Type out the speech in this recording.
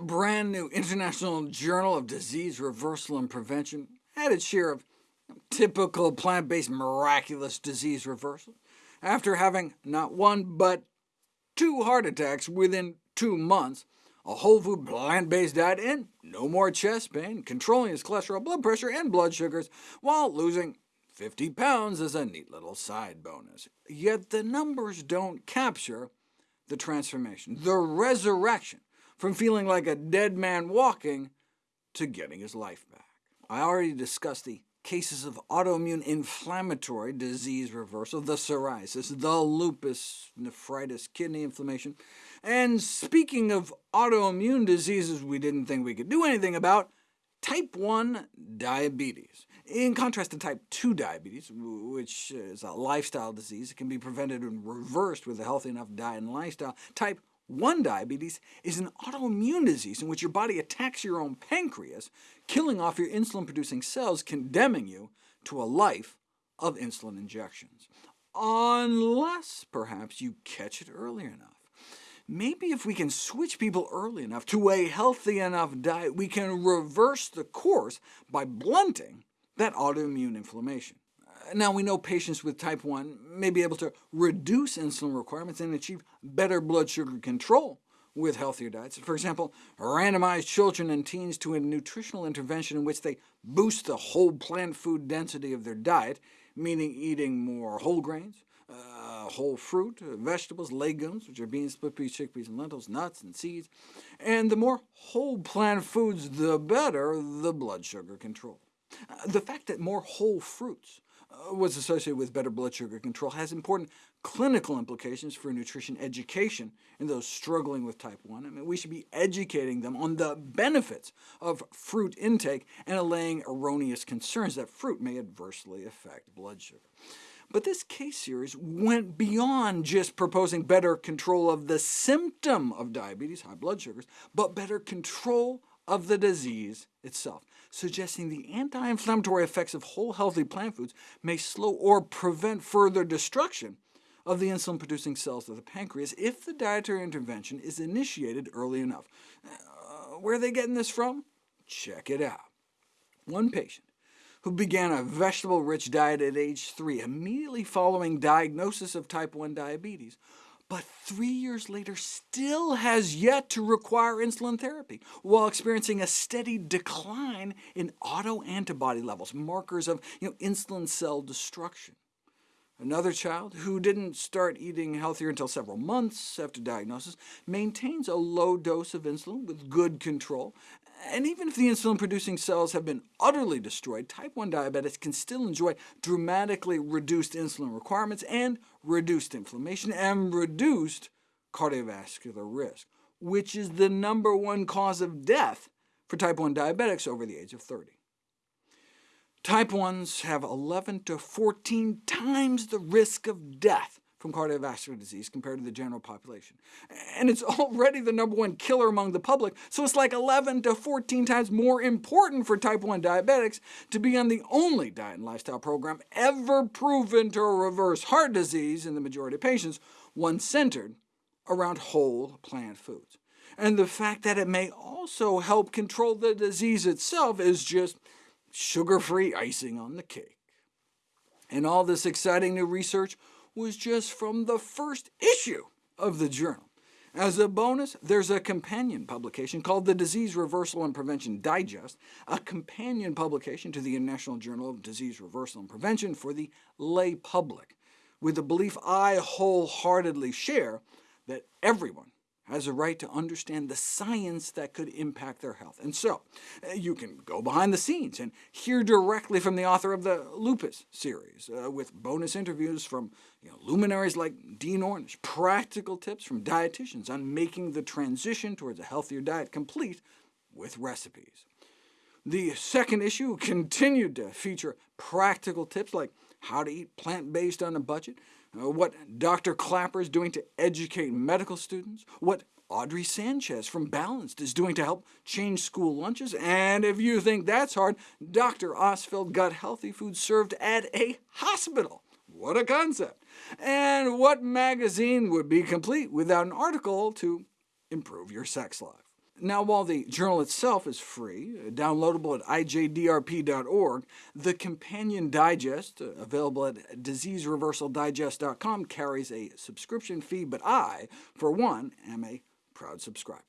brand new International Journal of Disease Reversal and Prevention had its share of typical plant-based miraculous disease reversal, after having not one but two heart attacks within two months, a whole food plant-based diet, and no more chest pain, controlling his cholesterol, blood pressure, and blood sugars, while losing 50 pounds as a neat little side bonus. Yet the numbers don't capture the transformation, the resurrection, from feeling like a dead man walking to getting his life back. I already discussed the cases of autoimmune inflammatory disease reversal, the psoriasis, the lupus nephritis, kidney inflammation. And speaking of autoimmune diseases we didn't think we could do anything about, type 1 diabetes. In contrast to type 2 diabetes, which is a lifestyle disease, it can be prevented and reversed with a healthy enough diet and lifestyle. Type 1 diabetes is an autoimmune disease in which your body attacks your own pancreas, killing off your insulin-producing cells, condemning you to a life of insulin injections. Unless, perhaps, you catch it early enough. Maybe if we can switch people early enough to a healthy enough diet, we can reverse the course by blunting that autoimmune inflammation. Now, we know patients with type 1 may be able to reduce insulin requirements and achieve better blood sugar control with healthier diets. For example, randomize children and teens to a nutritional intervention in which they boost the whole plant food density of their diet, meaning eating more whole grains, uh, whole fruit, uh, vegetables, legumes, which are beans, split peas, chickpeas, and lentils, nuts, and seeds. And the more whole plant foods, the better the blood sugar control. Uh, the fact that more whole fruits Uh, was associated with better blood sugar control has important clinical implications for nutrition education in those struggling with type 1. I mean, we should be educating them on the benefits of fruit intake and allaying erroneous concerns that fruit may adversely affect blood sugar. But this case series went beyond just proposing better control of the symptom of diabetes, high blood sugars, but better control of the disease itself, suggesting the anti-inflammatory effects of whole healthy plant foods may slow or prevent further destruction of the insulin-producing cells of the pancreas if the dietary intervention is initiated early enough. Uh, where are they getting this from? Check it out. One patient who began a vegetable-rich diet at age 3, immediately following diagnosis of type 1 diabetes, but three years later still has yet to require insulin therapy, while experiencing a steady decline in autoantibody levels, markers of you know, insulin cell destruction. Another child, who didn't start eating healthier until several months after diagnosis, maintains a low dose of insulin with good control, and even if the insulin-producing cells have been utterly destroyed, type 1 diabetics can still enjoy dramatically reduced insulin requirements and reduced inflammation and reduced cardiovascular risk, which is the number one cause of death for type 1 diabetics over the age of 30. Type 1s have 11 to 14 times the risk of death from cardiovascular disease compared to the general population. And it's already the number one killer among the public, so it's like 11 to 14 times more important for type 1 diabetics to be on the only diet and lifestyle program ever proven to reverse heart disease in the majority of patients, one centered around whole plant foods. And the fact that it may also help control the disease itself is just sugar-free icing on the cake. And all this exciting new research was just from the first issue of the journal. As a bonus, there's a companion publication called the Disease Reversal and Prevention Digest, a companion publication to the International Journal of Disease Reversal and Prevention for the lay public, with the belief I wholeheartedly share that everyone has a right to understand the science that could impact their health. And so, uh, you can go behind the scenes and hear directly from the author of the Lupus series, uh, with bonus interviews from you know, luminaries like Dean Ornish, practical tips from dietitians on making the transition towards a healthier diet complete with recipes. The second issue continued to feature practical tips like how to eat plant-based on a budget, Uh, what Dr. Klaper is doing to educate medical students, what Audrey Sanchez from Balanced is doing to help change school lunches, and if you think that's hard, Dr. Ostfeld got healthy food served at a hospital. What a concept! And what magazine would be complete without an article to improve your sex life? Now, while the journal itself is free, uh, downloadable at ijDRP.org, the companion digest, uh, available at diseasereversaldigest.com, carries a subscription fee, but I, for one, am a proud subscriber.